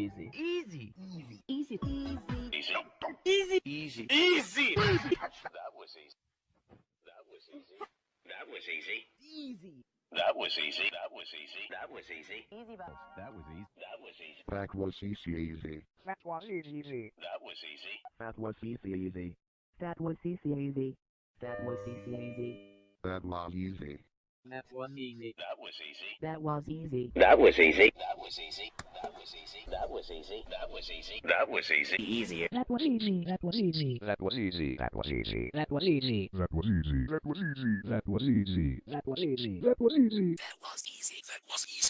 easy? Easy. Easy. Easy. Easy. Easy. No, don't. Easy. Easy. Easy. easy. that was easy. That was easy. That was easy. Easy. That was easy. That was easy. That was easy. Easy, but that was easy. That was easy. That was easy, easy. That was easy, easy. That was easy. That was easy, easy. That was easy, easy. That was easy, easy. That was easy. That was easy. That was easy. That was easy. That was easy. That was easy. That was easy. That was easy. That was easy. That was easy. Easier. That was easy. That was easy. That was easy. That was easy. That was easy. That was easy. That was easy. That was easy. That was easy. That was easy. That was easy. That was easy.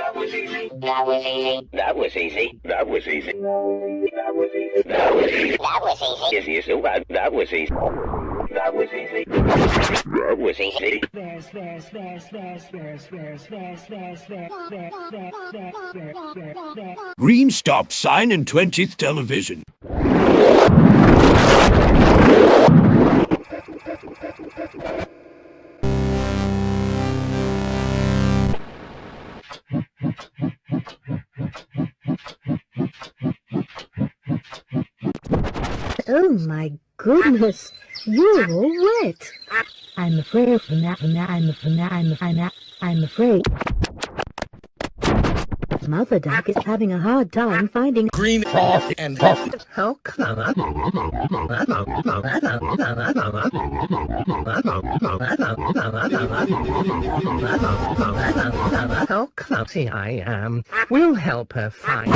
That was easy. That was easy. That was easy. That was easy. That was easy. Easy is so bad. That was easy. That was easy. That was easy. There's, there's, there's, there's, there's, there's, there's, there's, there's, there's, there's, there's, there's, there's, there's. Green stop sign in 20th television. Oh my goodness, you're all wet. I'm afraid I'm I'm I'm I'm I'm I'm afraid. Mother duck is having a hard time finding Green cough and puff. how oh, come. How oh, clumsy I um, am. We'll help her find.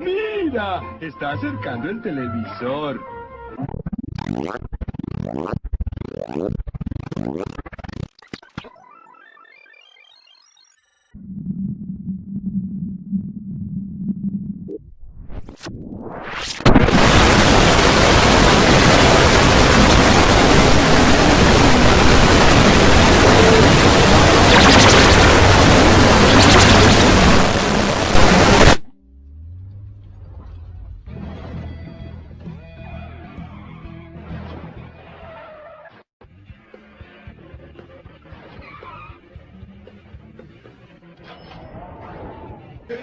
Mira, está acercando el televisor. Huh?